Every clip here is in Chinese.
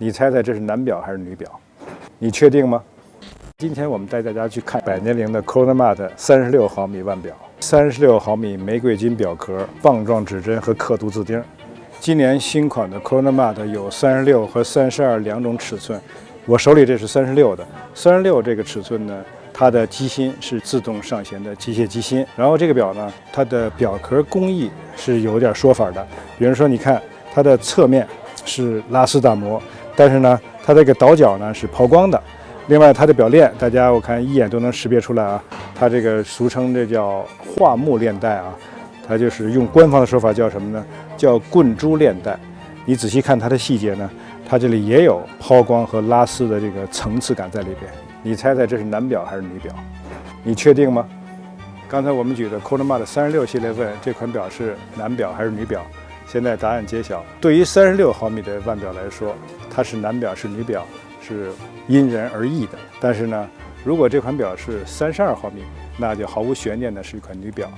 你猜猜这是男表还是女表？你确定吗？今天我们带大家去看百年灵的 Chronomat 三十六毫米腕表，三十六毫米玫瑰金表壳，棒状指针和刻度字钉。今年新款的 Chronomat 有三十六和三十二两种尺寸，我手里这是三十六的。三十六这个尺寸呢，它的机芯是自动上弦的机械机芯。然后这个表呢，它的表壳工艺是有点说法的，比如说你看它的侧面是拉丝打磨。但是呢，它这个倒角呢是抛光的。另外，它的表链，大家我看一眼都能识别出来啊。它这个俗称这叫桦木链带啊，它就是用官方的说法叫什么呢？叫棍珠链带。你仔细看它的细节呢，它这里也有抛光和拉丝的这个层次感在里边。你猜猜这是男表还是女表？你确定吗？刚才我们举的 Chronomat 三十六系列问这款表是男表还是女表？现在答案揭晓。对于三十六毫米的腕表来说，它是男表是女表是因人而异的。但是呢，如果这款表是三十二毫米，那就毫无悬念的是一款女表。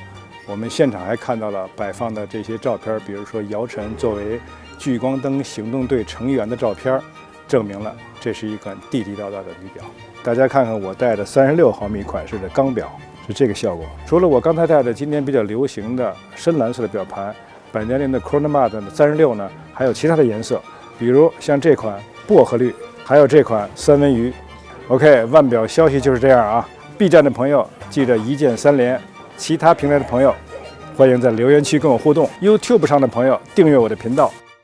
我们现场还看到了摆放的这些照片，比如说姚晨作为聚光灯行动队成员的照片，证明了这是一款地地道道的女表。大家看看我戴的三十六毫米款式的钢表是这个效果。除了我刚才戴的今年比较流行的深蓝色的表盘。百年灵的 Chronomat 三十六呢，还有其他的颜色，比如像这款薄荷绿，还有这款三文鱼。OK，腕表消息就是这样啊。B 站的朋友记得一键三连，其他平台的朋友欢迎在留言区跟我互动。YouTube 上的朋友订阅我的频道，